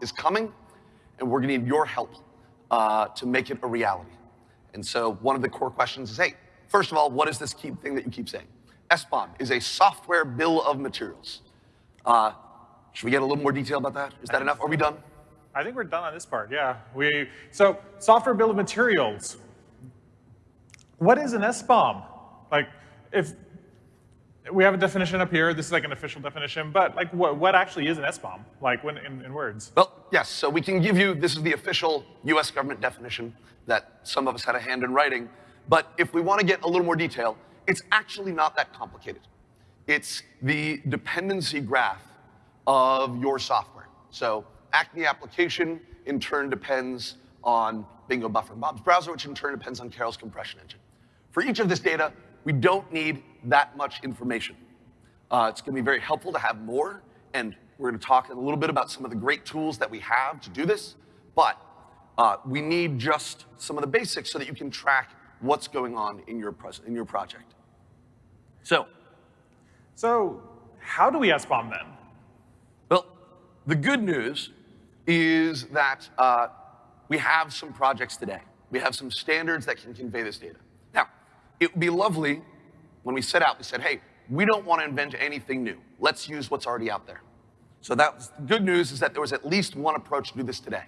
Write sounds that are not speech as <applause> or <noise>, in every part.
Is coming, and we're gonna need your help uh, to make it a reality. And so one of the core questions is, hey, first of all, what is this key thing that you keep saying? SBOM is a software bill of materials. Uh, should we get a little more detail about that? Is that enough? Are we done? I think we're done on this part, yeah. We, so software bill of materials. What is an SBOM? Like, if we have a definition up here, this is like an official definition, but like what, what actually is an SBOM, like when, in, in words? Well, yes, so we can give you, this is the official US government definition that some of us had a hand in writing, but if we want to get a little more detail, it's actually not that complicated. It's the dependency graph of your software. So Acme application in turn depends on Bingo Buffer and Bob's browser, which in turn depends on Carol's compression engine. For each of this data, we don't need that much information. Uh, it's gonna be very helpful to have more, and we're gonna talk a little bit about some of the great tools that we have to do this, but uh, we need just some of the basics so that you can track what's going on in your, in your project. So. So how do we SBOM then? Well, the good news is that uh, we have some projects today. We have some standards that can convey this data. It would be lovely when we set out, we said, hey, we don't want to invent anything new. Let's use what's already out there. So that good news is that there was at least one approach to do this today.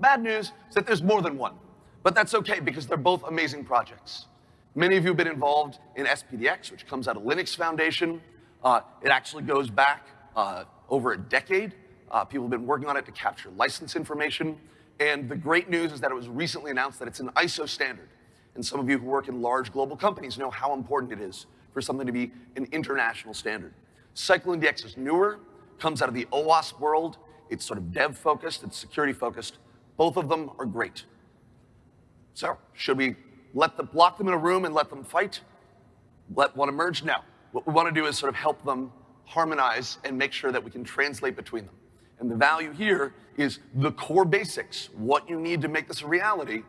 Bad news is that there's more than one. But that's okay because they're both amazing projects. Many of you have been involved in SPDX, which comes out of Linux Foundation. Uh, it actually goes back uh, over a decade. Uh, people have been working on it to capture license information. And the great news is that it was recently announced that it's an ISO standard. And some of you who work in large global companies know how important it is for something to be an international standard. CycloneDX is newer, comes out of the OWASP world. It's sort of dev focused, it's security focused. Both of them are great. So, should we let them lock them in a room and let them fight? Let one emerge? No. What we want to do is sort of help them harmonize and make sure that we can translate between them. And the value here is the core basics. What you need to make this a reality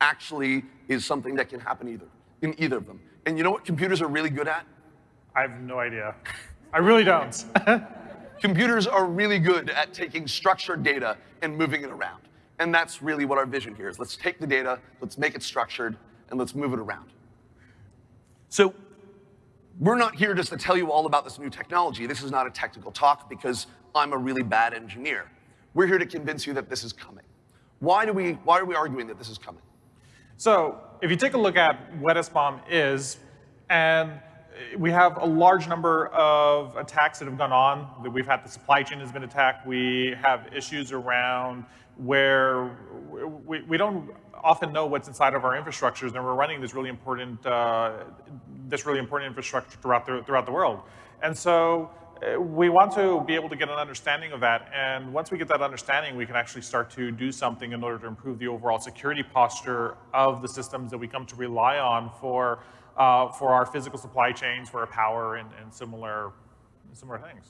actually is something that can happen either in either of them. And you know what computers are really good at? I have no idea. I really don't. <laughs> computers are really good at taking structured data and moving it around. And that's really what our vision here is. Let's take the data, let's make it structured, and let's move it around. So we're not here just to tell you all about this new technology. This is not a technical talk because I'm a really bad engineer. We're here to convince you that this is coming. Why, do we, why are we arguing that this is coming? So if you take a look at what SBOM is, and we have a large number of attacks that have gone on. That we've had the supply chain has been attacked. We have issues around where we, we don't often know what's inside of our infrastructures, and we're running this really important uh, this really important infrastructure throughout the throughout the world. And so we want to be able to get an understanding of that, and once we get that understanding, we can actually start to do something in order to improve the overall security posture of the systems that we come to rely on for uh, for our physical supply chains, for our power, and, and similar similar things.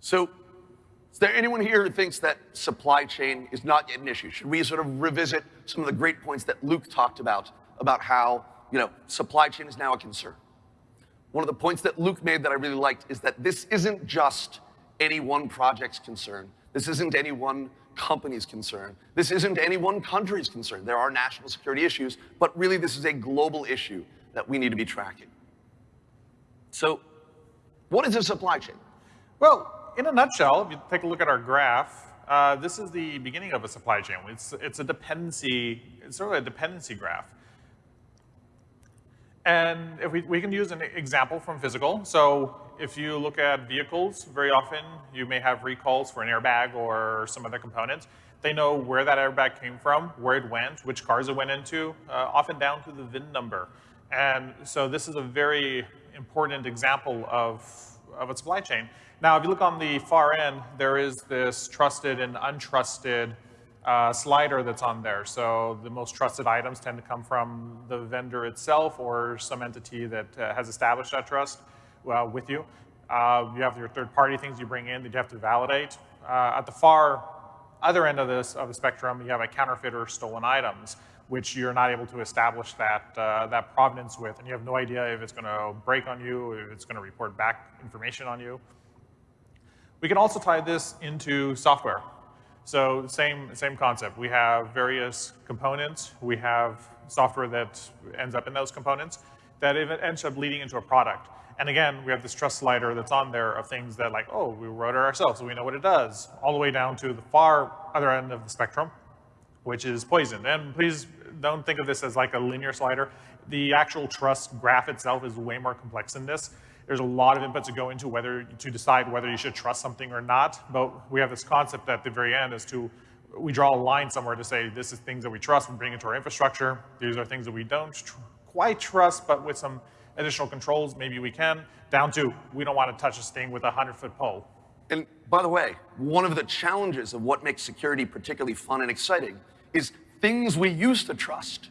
So is there anyone here who thinks that supply chain is not yet an issue? Should we sort of revisit some of the great points that Luke talked about, about how, you know, supply chain is now a concern? One of the points that Luke made that I really liked is that this isn't just any one project's concern. This isn't any one company's concern. This isn't any one country's concern. There are national security issues, but really this is a global issue that we need to be tracking. So what is a supply chain? Well, in a nutshell, if you take a look at our graph, uh, this is the beginning of a supply chain. It's, it's a dependency, it's sort of a dependency graph. And if we, we can use an example from physical. So if you look at vehicles, very often you may have recalls for an airbag or some other components. They know where that airbag came from, where it went, which cars it went into, uh, often down to the VIN number. And so this is a very important example of, of a supply chain. Now, if you look on the far end, there is this trusted and untrusted uh, slider that's on there. So the most trusted items tend to come from the vendor itself or some entity that uh, has established that trust uh, with you. Uh, you have your third-party things you bring in that you have to validate. Uh, at the far other end of this of the spectrum, you have a counterfeit or stolen items, which you're not able to establish that uh, that provenance with, and you have no idea if it's going to break on you, if it's going to report back information on you. We can also tie this into software. So same, same concept. We have various components. We have software that ends up in those components that ends up leading into a product. And again, we have this trust slider that's on there of things that like, oh, we wrote it ourselves, so we know what it does, all the way down to the far other end of the spectrum, which is poison. And please don't think of this as like a linear slider. The actual trust graph itself is way more complex than this. There's a lot of inputs to go into whether to decide whether you should trust something or not. But we have this concept at the very end as to we draw a line somewhere to say this is things that we trust, we bring into our infrastructure. These are things that we don't tr quite trust, but with some additional controls, maybe we can. Down to we don't want to touch this thing with a 100-foot pole. And by the way, one of the challenges of what makes security particularly fun and exciting is things we used to trust.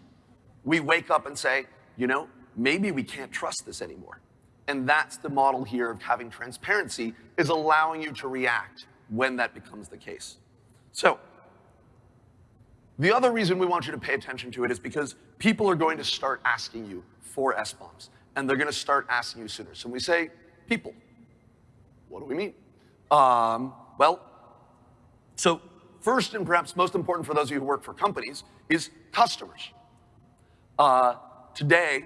We wake up and say, you know, maybe we can't trust this anymore. And that's the model here of having transparency, is allowing you to react when that becomes the case. So, the other reason we want you to pay attention to it is because people are going to start asking you for SBOMs, and they're going to start asking you sooner. So when we say people, what do we mean? Um, well, so first and perhaps most important for those of you who work for companies is customers. Uh, today,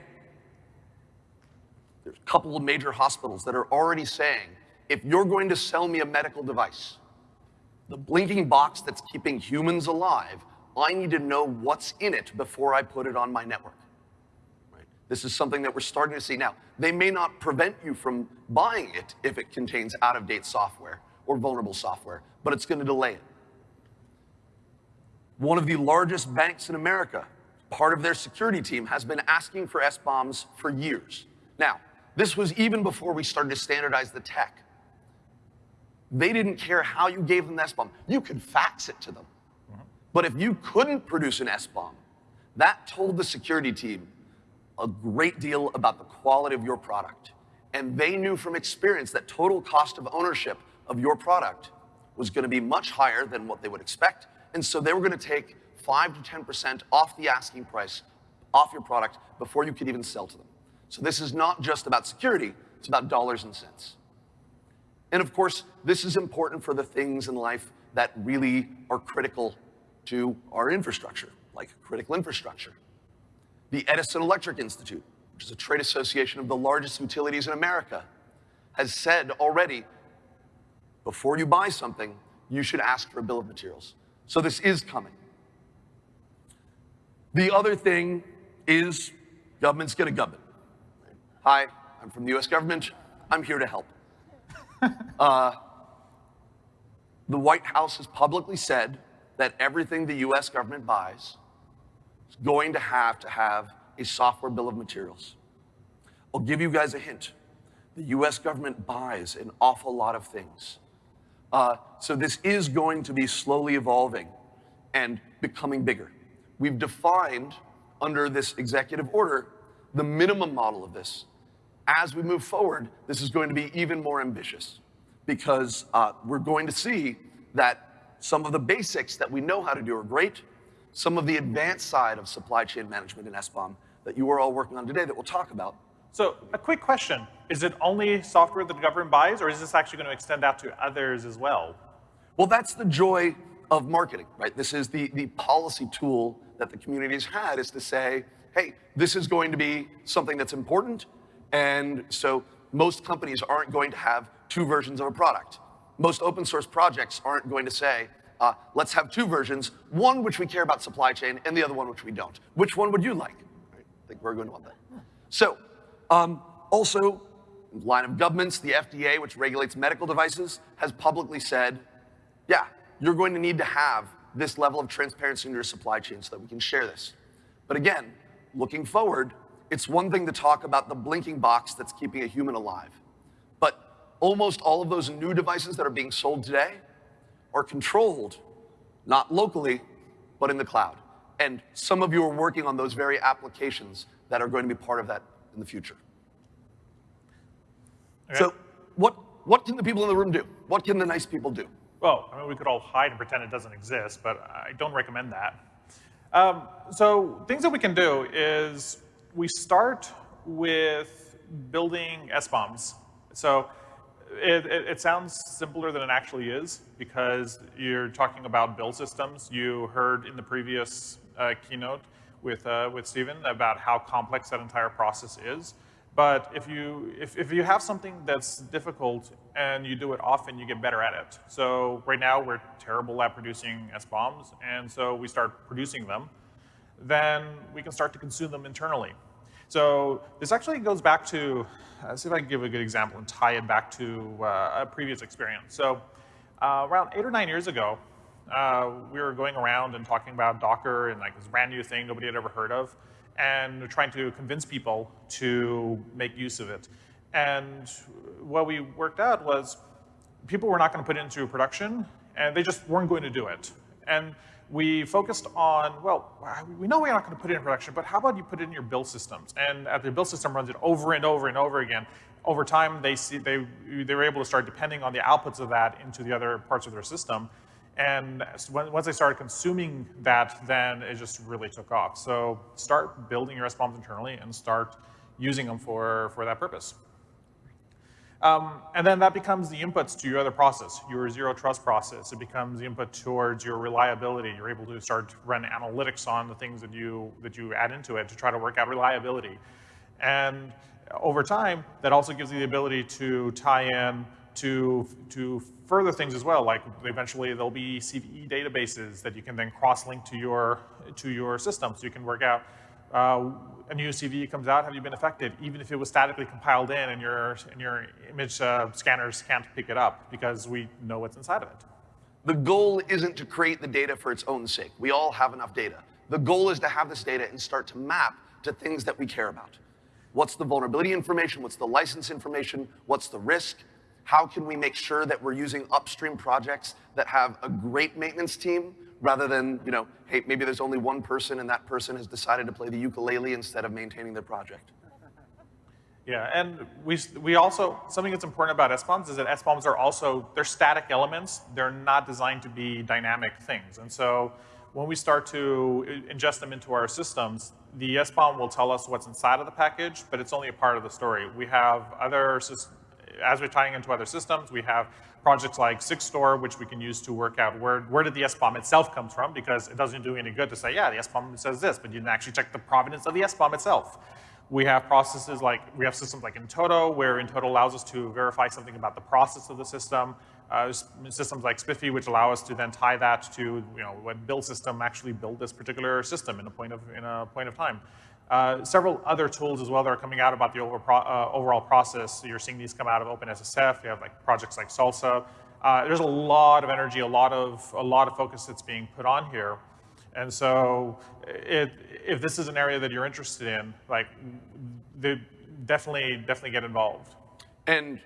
there's a couple of major hospitals that are already saying, if you're going to sell me a medical device, the blinking box that's keeping humans alive, I need to know what's in it before I put it on my network. Right? This is something that we're starting to see now. They may not prevent you from buying it if it contains out-of-date software or vulnerable software, but it's going to delay it. One of the largest banks in America, part of their security team, has been asking for SBOMs for years. Now, this was even before we started to standardize the tech. They didn't care how you gave them the SBOM. You could fax it to them. Mm-hmm. But if you couldn't produce an SBOM, that told the security team a great deal about the quality of your product. And they knew from experience that total cost of ownership of your product was going to be much higher than what they would expect. And so they were going to take 5 to 10% off the asking price off your product before you could even sell to them. So this is not just about security, it's about dollars and cents. And of course, this is important for the things in life that really are critical to our infrastructure, like critical infrastructure. The Edison Electric Institute, which is a trade association of the largest utilities in America, has said already, before you buy something, you should ask for a bill of materials. So this is coming. The other thing is government's gonna government. Hi, I'm from the US government. I'm here to help. <laughs> uh, the White House has publicly said that everything the US government buys is going to have to have a software bill of materials. I'll give you guys a hint. The US government buys an awful lot of things. Uh, so this is going to be slowly evolving and becoming bigger. We've defined under this executive order the minimum model of this as we move forward, this is going to be even more ambitious because uh, we're going to see that some of the basics that we know how to do are great. Some of the advanced side of supply chain management in SBOM that you are all working on today that we'll talk about. So a quick question. Is it only software that the government buys, or is this actually going to extend out to others as well? Well, that's the joy of marketing, right? This is the, the policy tool that the community has had is to say, hey, this is going to be something that's important, and so most companies aren't going to have two versions of a product. Most open source projects aren't going to say, uh, let's have two versions, one which we care about supply chain and the other one which we don't. Which one would you like? Right? I think we're going to want that. So, um, also, line of governments, the FDA, which regulates medical devices, has publicly said, yeah, you're going to need to have this level of transparency in your supply chain so that we can share this. But again, looking forward, it's one thing to talk about the blinking box that's keeping a human alive. But almost all of those new devices that are being sold today are controlled, not locally, but in the cloud. And some of you are working on those very applications that are going to be part of that in the future. Okay. So what, what can the people in the room do? What can the nice people do? Well, I mean, we could all hide and pretend it doesn't exist, but I don't recommend that. Um, so things that we can do is we start with building SBOMs. So it, it, it, sounds simpler than it actually is because you're talking about build systems. You heard in the previous uh, keynote with, uh, with Stephen about how complex that entire process is. But if you, if, if you have something that's difficult and you do it often, you get better at it. So right now we're terrible at producing SBOMs, and so we start producing them. Then we can start to consume them internally. So this actually goes back to, let's see if I can give a good example and tie it back to uh, a previous experience. So uh, around eight or nine years ago, uh, we were going around and talking about Docker and like this brand new thing nobody had ever heard of and trying to convince people to make use of it. And what we worked out was people were not going to put it into production, and they just weren't going to do it. And we focused on, well, we know we're not going to put it in production, but how about you put it in your build systems? And at the build system runs it over and over and over again. Over time, they, see, they, they were able to start depending on the outputs of that into the other parts of their system. And once they started consuming that, then it just really took off. So start building your SBOMs internally and start using them for, for that purpose. Um, and then that becomes the inputs to your other process, your zero trust process. It becomes the input towards your reliability. You're able to start to run analytics on the things that you, that you add into it to try to work out reliability. And over time, that also gives you the ability to tie in to, to further things as well, like eventually there'll be CVE databases that you can then cross-link to your, to your system. So you can work out uh, a new CV comes out, have you been affected? Even if it was statically compiled in and your, and your image uh, scanners can't pick it up because we know what's inside of it. The goal isn't to create the data for its own sake. We all have enough data. The goal is to have this data and start to map to things that we care about. What's the vulnerability information? What's the license information? What's the risk? How can we make sure that we're using upstream projects that have a great maintenance team rather than, you know, hey, maybe there's only one person and that person has decided to play the ukulele instead of maintaining their project. Yeah, and we, we also, something that's important about SBOMs is that SBOMs are also, they're static elements. They're not designed to be dynamic things. And so when we start to ingest them into our systems, the SBOM will tell us what's inside of the package, but it's only a part of the story. We have other as we're tying into other systems, we have projects like SigStore, which we can use to work out where, where did the SBOM itself come from, because it doesn't do any good to say, yeah, the SBOM says this, but you didn't actually check the provenance of the SBOM itself. We have processes like, we have systems like in-toto, where in-toto allows us to verify something about the process of the system. Uh, systems like SPIFFE, which allow us to then tie that to, you know, what build system actually built this particular system in a point of, in a point of time. Uh, several other tools as well that are coming out about the uh, overall process. You're seeing these come out of OpenSSF. You have like projects like SLSA. Uh, there's a lot of energy, a lot of, a lot of focus that's being put on here. And so it, if this is an area that you're interested in, like definitely, definitely get involved. And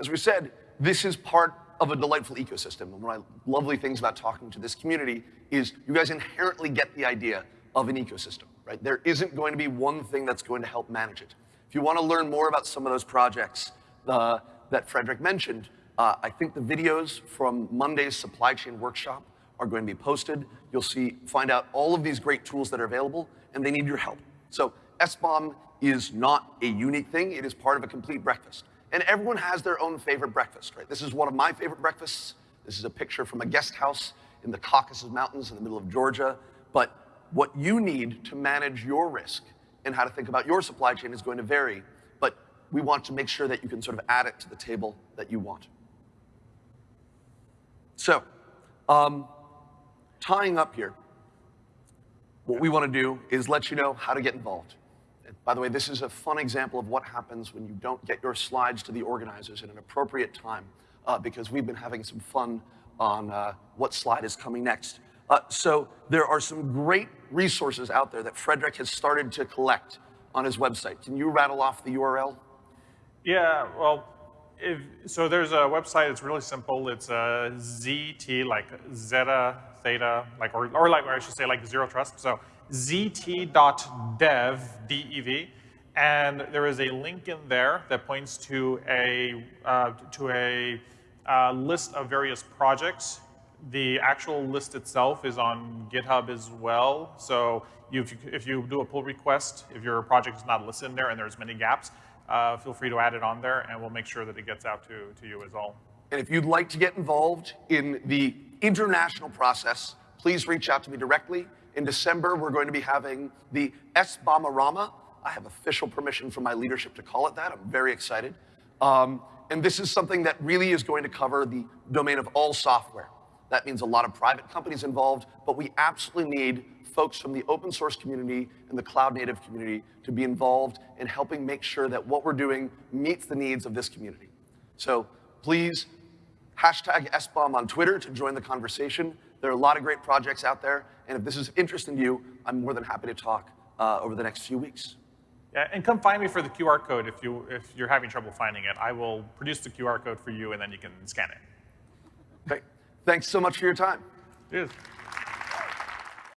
as we said, this is part of a delightful ecosystem. And one of the lovely things about talking to this community is you guys inherently get the idea of an ecosystem right? There isn't going to be one thing that's going to help manage it. If you want to learn more about some of those projects uh, that Frederick mentioned, uh, I think the videos from Monday's supply chain workshop are going to be posted. You'll see, find out all of these great tools that are available, and they need your help. So SBOM is not a unique thing. It is part of a complete breakfast. And everyone has their own favorite breakfast, right? This is one of my favorite breakfasts. This is a picture from a guest house in the Caucasus Mountains in the middle of Georgia. But what you need to manage your risk and how to think about your supply chain is going to vary, but we want to make sure that you can sort of add it to the table that you want. So, um, tying up here, what we want to do is let you know how to get involved. And by the way, this is a fun example of what happens when you don't get your slides to the organizers in an appropriate time, uh, because we've been having some fun on uh, what slide is coming next. Uh, so there are some great resources out there that Frederick has started to collect on his website. Can you rattle off the URL? Yeah, well, if, so there's a website, it's really simple. It's a ZT, like Zeta, Theta, like, or, or like, or I should say like zero trust. So zt.dev, D-E-V, and there is a link in there that points to a, uh, to a uh, list of various projects the actual list itself is on GitHub as well. So if you, if you do a pull request, if your project is not listed in there and there's many gaps, uh, feel free to add it on there, and we'll make sure that it gets out to, to you as well. And if you'd like to get involved in the international process, please reach out to me directly. In December, we're going to be having the SBOMARama. I have official permission from my leadership to call it that. I'm very excited. Um, and this is something that really is going to cover the domain of all software. That means a lot of private companies involved, but we absolutely need folks from the open source community and the cloud native community to be involved in helping make sure that what we're doing meets the needs of this community. So please hashtag SBOM on Twitter to join the conversation. There are a lot of great projects out there, and if this is interesting to you, I'm more than happy to talk uh, over the next few weeks. Yeah, and come find me for the QR code if, you, if you're having trouble finding it. I will produce the QR code for you, and then you can scan it. Okay, thanks so much for your time. Cheers.